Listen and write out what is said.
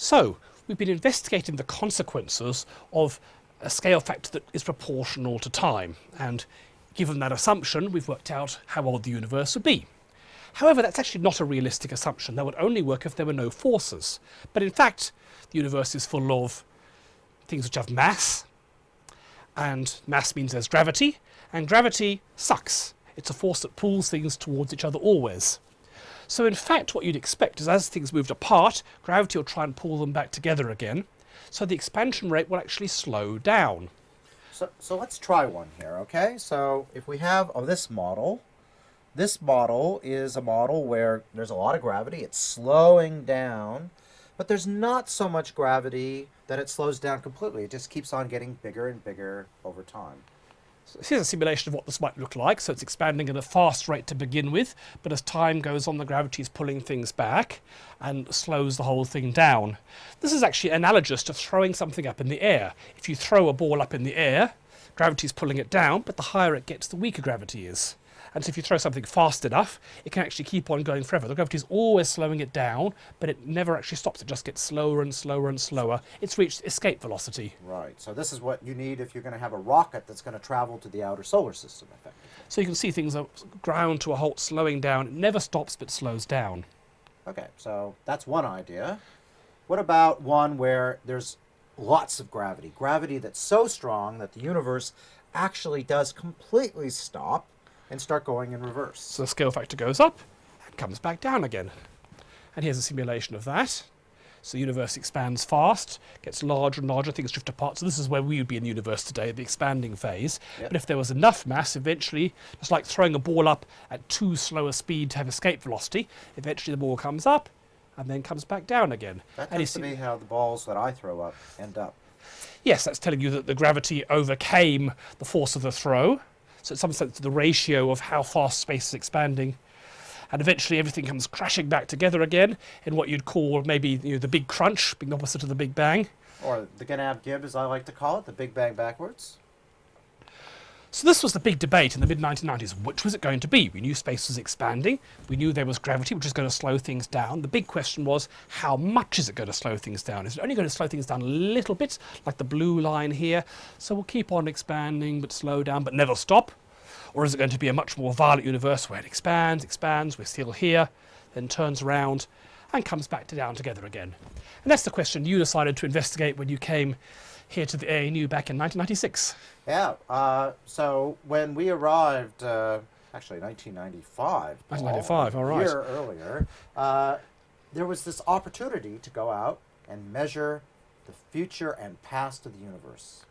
So, we've been investigating the consequences of a scale factor that is proportional to time. And given that assumption, we've worked out how old the universe would be. However, that's actually not a realistic assumption. That would only work if there were no forces. But in fact, the universe is full of things which have mass, and mass means there's gravity, and gravity sucks. It's a force that pulls things towards each other always. So in fact, what you'd expect is as things moved apart, gravity will try and pull them back together again. So the expansion rate will actually slow down. So, so let's try one here, okay? So if we have oh, this model, this model is a model where there's a lot of gravity, it's slowing down, but there's not so much gravity that it slows down completely. It just keeps on getting bigger and bigger over time. So here's a simulation of what this might look like. So it's expanding at a fast rate to begin with, but as time goes on, the gravity is pulling things back and slows the whole thing down. This is actually analogous to throwing something up in the air. If you throw a ball up in the air, gravity is pulling it down, but the higher it gets, the weaker gravity is. And so if you throw something fast enough, it can actually keep on going forever. The gravity is always slowing it down, but it never actually stops. It just gets slower and slower and slower. It's reached escape velocity. Right. So this is what you need if you're going to have a rocket that's going to travel to the outer solar system, effectively. So you can see things are ground to a halt, slowing down. It never stops, but slows down. Okay, so that's one idea. What about one where there's lots of gravity? Gravity that's so strong that the universe actually does completely stop and start going in reverse. So the scale factor goes up and comes back down again. And here's a simulation of that. So the universe expands fast, gets larger and larger, things drift apart. So this is where we would be in the universe today, the expanding phase. Yep. But if there was enough mass, eventually, it's like throwing a ball up at too slow a speed to have escape velocity. Eventually the ball comes up and then comes back down again. That tends to be how the balls that I throw up end up. Yes, that's telling you that the gravity overcame the force of the throw. So in some sense, the ratio of how fast space is expanding. And eventually everything comes crashing back together again in what you'd call maybe you know, the big crunch, being opposite of the big bang. Or the Ganab Gib, as I like to call it, the Big Bang backwards. So this was the big debate in the mid-1990s. Which was it going to be? We knew space was expanding. We knew there was gravity, which was going to slow things down. The big question was, how much is it going to slow things down? Is it only going to slow things down a little bit, like the blue line here? So we'll keep on expanding, but slow down, but never stop. Or is it going to be a much more violent universe where it expands, expands, we're still here, then turns around and comes back to down together again? And that's the question you decided to investigate when you came here to the ANU back in 1996. Yeah, uh, so when we arrived, uh, actually 1995, 1995, all right. a year earlier, uh, there was this opportunity to go out and measure the future and past of the universe.